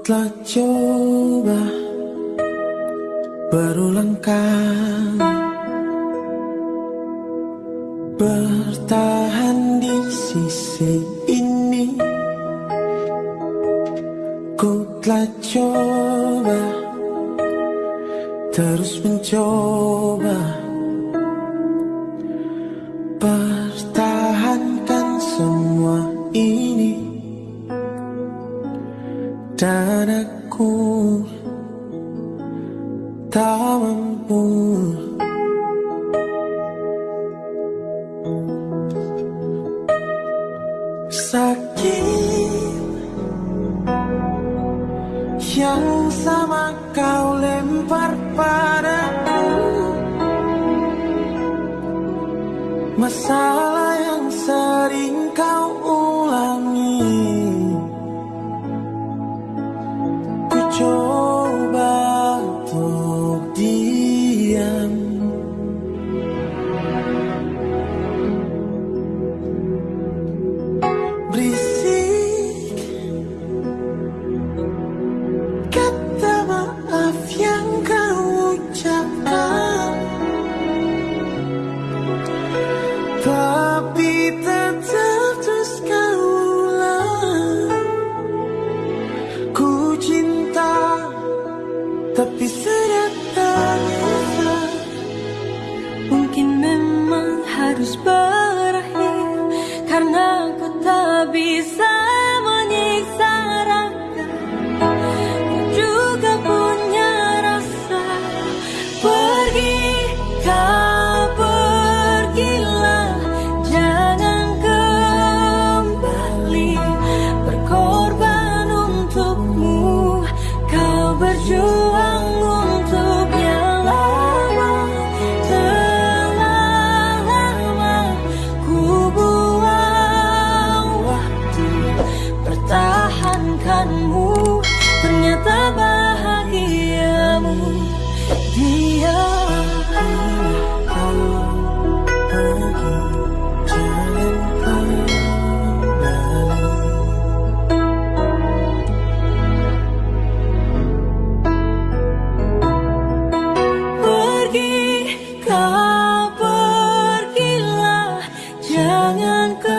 telah coba berulang kali bertahan di sisi ini. Ku telah coba terus mencoba dan aku tak mampu. Sakit yang sama kau lempar padaku. Masalah yang sering kau Tak bisa Mungkin memang harus berakhir Karena aku tak bisa jangan